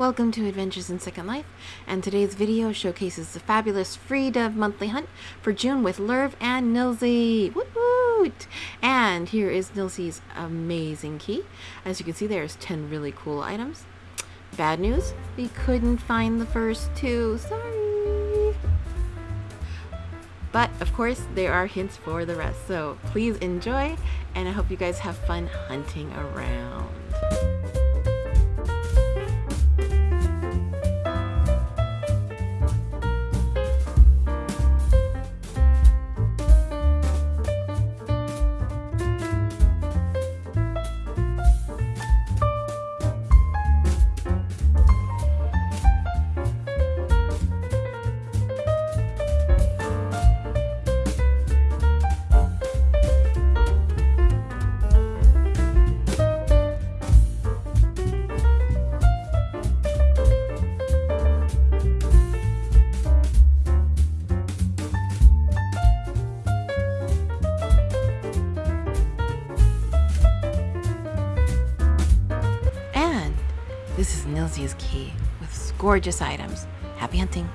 Welcome to Adventures in Second Life, and today's video showcases the fabulous free dove monthly hunt for June with Lerv and Nilsy. Woot! And here is Nilsy's amazing key. As you can see, there's 10 really cool items. Bad news, we couldn't find the first two. Sorry! But of course, there are hints for the rest, so please enjoy, and I hope you guys have fun hunting around. Is key with gorgeous items. Happy hunting!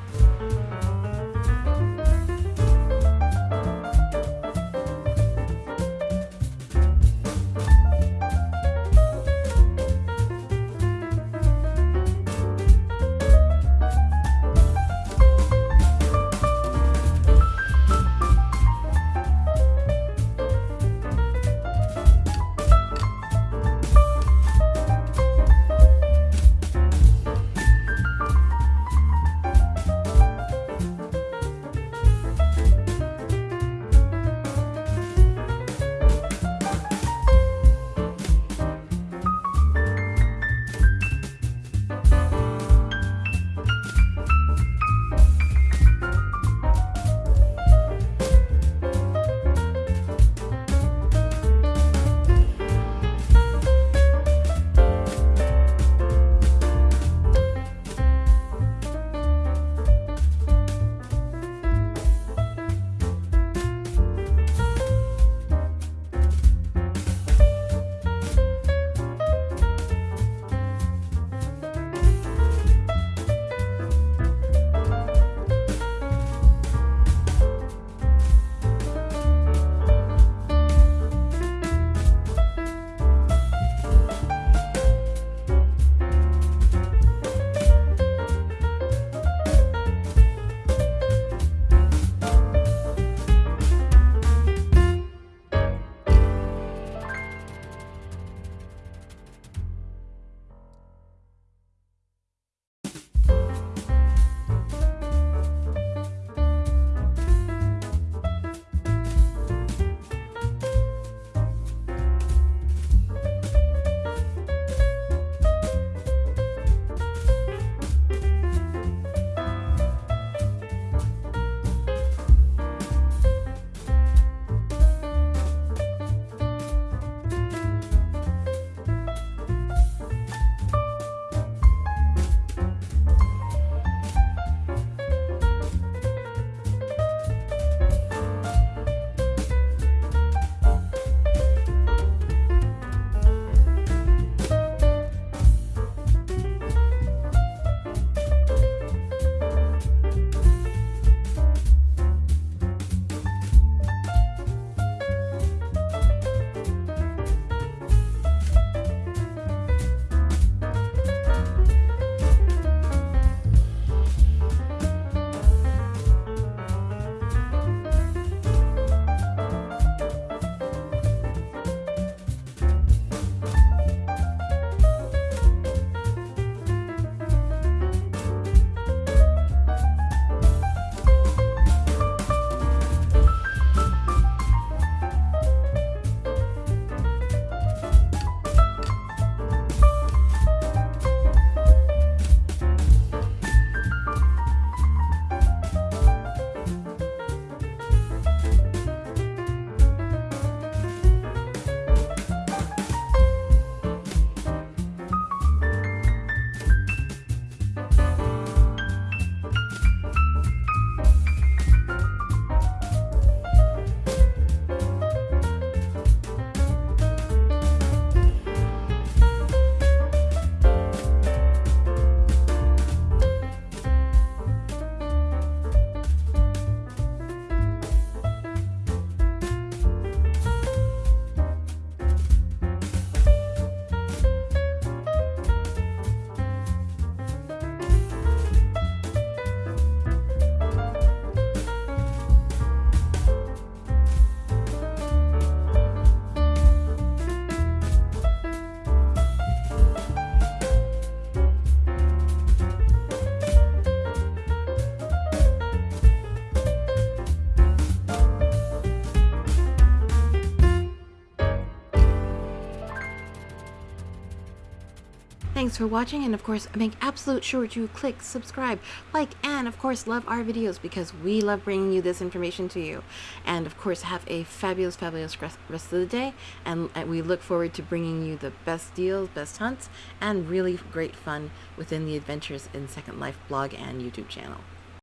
Thanks for watching, and of course, make absolute sure to click subscribe, like, and of course, love our videos because we love bringing you this information to you. And of course, have a fabulous, fabulous rest of the day, and uh, we look forward to bringing you the best deals, best hunts, and really great fun within the Adventures in Second Life blog and YouTube channel.